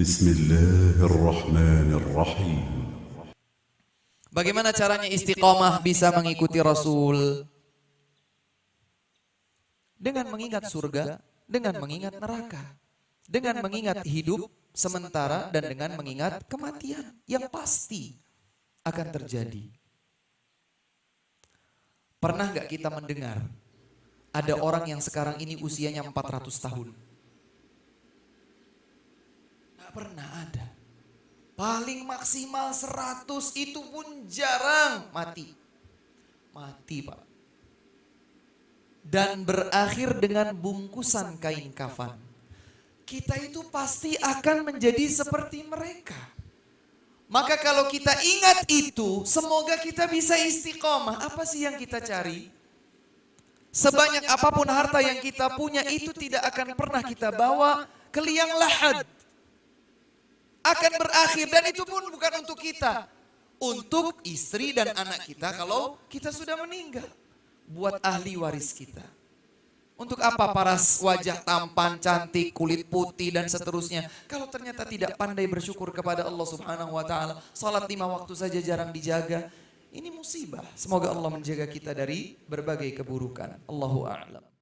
بسم الله الرحمن الرحيم Bagaimana caranya istiqomah bisa mengikuti Rasul? Dengan mengingat surga, dengan mengingat neraka, dengan mengingat hidup sementara dan dengan mengingat kematian yang pasti akan terjadi. Pernah nggak kita mendengar ada orang yang sekarang ini usianya 400 tahun? Pernah ada. Paling maksimal 100 itu pun jarang mati. Mati pak. Dan berakhir dengan bungkusan kain kafan. Kita itu pasti akan menjadi seperti mereka. Maka kalau kita ingat itu, semoga kita bisa istiqomah. Apa sih yang kita cari? Sebanyak apa pun harta yang kita punya itu tidak akan pernah kita bawa ke liang lahat akan berakhir dan itu pun bukan untuk kita. Untuk istri dan anak kita kalau kita sudah meninggal. Buat ahli waris kita. Untuk apa paras wajah tampan, cantik, kulit putih dan seterusnya. Kalau ternyata tidak pandai bersyukur kepada Allah subhanahu wa ta'ala. Salat lima waktu saja jarang dijaga. Ini musibah. Semoga Allah menjaga kita dari berbagai keburukan. Allahu a'lam.